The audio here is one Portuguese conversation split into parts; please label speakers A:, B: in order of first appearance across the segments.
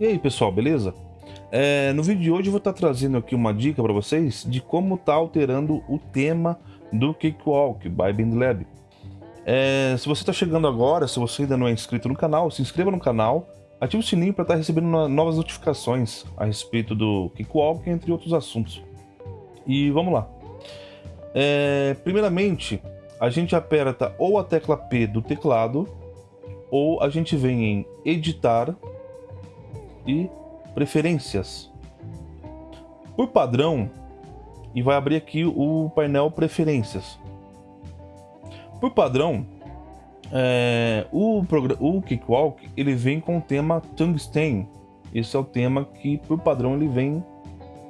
A: E aí pessoal, beleza? É, no vídeo de hoje eu vou estar trazendo aqui uma dica para vocês de como tá alterando o tema do Cakewalk by BindLab. É, se você está chegando agora, se você ainda não é inscrito no canal, se inscreva no canal, ative o sininho para estar recebendo novas notificações a respeito do Cakewalk, entre outros assuntos. E vamos lá. É, primeiramente, a gente aperta ou a tecla P do teclado, ou a gente vem em Editar e Preferências. Por padrão, e vai abrir aqui o painel Preferências. Por padrão, é, o, o Cakewalk ele vem com o tema Tungsten. Esse é o tema que, por padrão, ele vem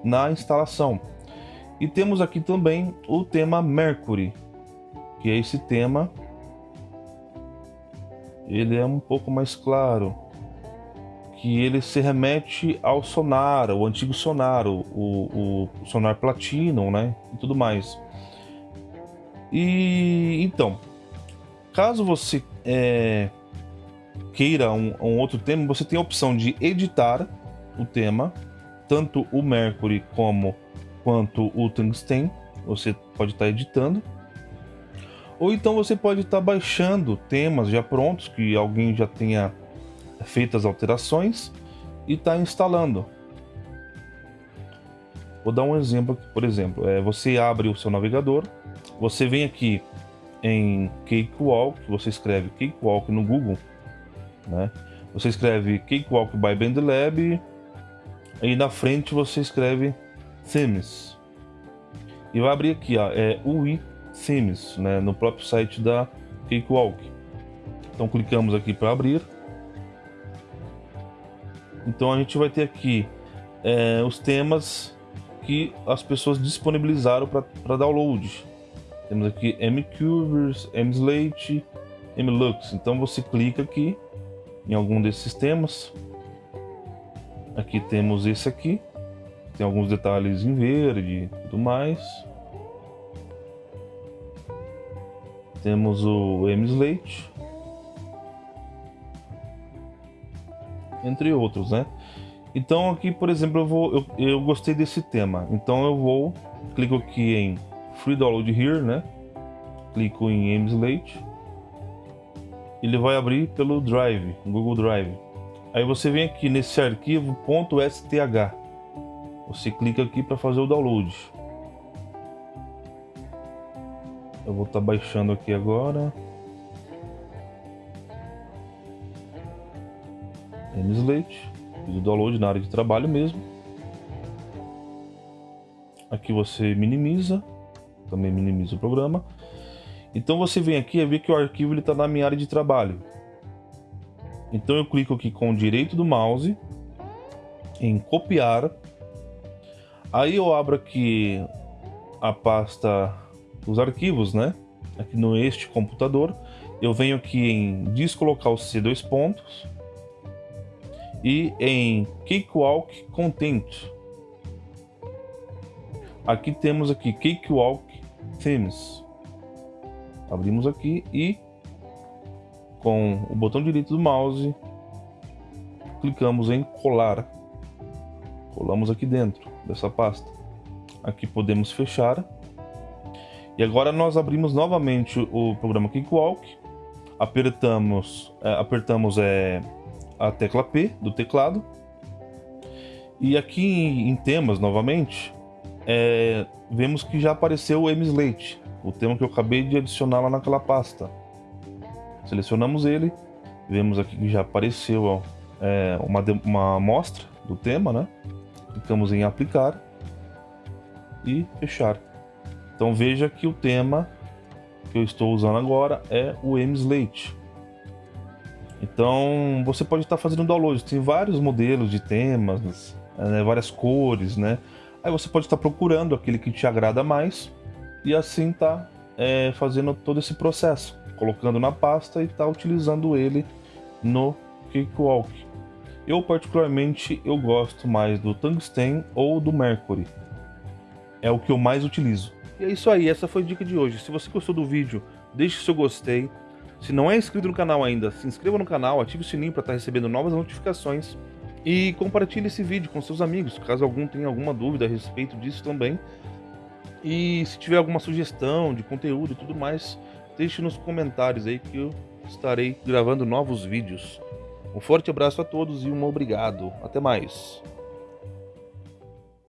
A: na instalação. E temos aqui também o tema Mercury, que é esse tema. Ele é um pouco mais claro que ele se remete ao sonar, o antigo sonar, o, o, o sonar Platinum, né, e tudo mais. E então, caso você é, queira um, um, outro tema, você tem a opção de editar o tema, tanto o Mercury como quanto o Tungsten, você pode estar tá editando. Ou então você pode estar tá baixando temas já prontos que alguém já tenha feitas alterações e está instalando. Vou dar um exemplo aqui, por exemplo, é, você abre o seu navegador, você vem aqui em Cakewalk, você escreve Cakewalk no Google, né? Você escreve Cakewalk by BandLab e na frente você escreve Themes. E vai abrir aqui, ó, é UI Themes, né, no próprio site da Cakewalk. Então clicamos aqui para abrir. Então a gente vai ter aqui é, os temas que as pessoas disponibilizaram para download. Temos aqui MCurves, MSlate, MLux. Então você clica aqui em algum desses temas. Aqui temos esse aqui. Tem alguns detalhes em verde e tudo mais. Temos o MSlate. Entre outros, né? Então aqui, por exemplo, eu, vou, eu, eu gostei desse tema, então eu vou, clico aqui em Free Download Here, né? Clico em Amslate. Ele vai abrir pelo Drive, Google Drive. Aí você vem aqui nesse arquivo .sth. Você clica aqui para fazer o download. Eu vou estar tá baixando aqui agora. Mslate, fiz o download na área de trabalho mesmo. Aqui você minimiza, também minimiza o programa. Então você vem aqui e vê que o arquivo está na minha área de trabalho. Então eu clico aqui com o direito do mouse em copiar. Aí eu abro aqui a pasta dos arquivos, né? Aqui no este computador. Eu venho aqui em descolocar os C dois pontos e em Cakewalk Content. Aqui temos aqui Cakewalk Themes. Abrimos aqui e com o botão direito do mouse clicamos em colar. Colamos aqui dentro dessa pasta. Aqui podemos fechar. E agora nós abrimos novamente o programa Cakewalk. Apertamos, é, apertamos é, a tecla P do teclado. E aqui em temas, novamente, é, vemos que já apareceu o MSlate, o tema que eu acabei de adicionar lá naquela pasta. Selecionamos ele, vemos aqui que já apareceu ó, é, uma, uma amostra do tema, né? Clicamos em aplicar e fechar. Então veja que o tema que eu estou usando agora é o MSlate. Então você pode estar fazendo download, tem vários modelos de temas, né, várias cores, né? Aí você pode estar procurando aquele que te agrada mais e assim tá é, fazendo todo esse processo, colocando na pasta e tá utilizando ele no Cakewalk. Eu particularmente eu gosto mais do Tungsten ou do Mercury. É o que eu mais utilizo. E é isso aí, essa foi a dica de hoje. Se você gostou do vídeo, deixe seu gostei, se não é inscrito no canal ainda, se inscreva no canal, ative o sininho para estar recebendo novas notificações E compartilhe esse vídeo com seus amigos, caso algum tenha alguma dúvida a respeito disso também. E se tiver alguma sugestão de conteúdo e tudo mais, deixe nos comentários aí que eu estarei gravando novos vídeos. Um forte abraço a todos e um obrigado. Até mais.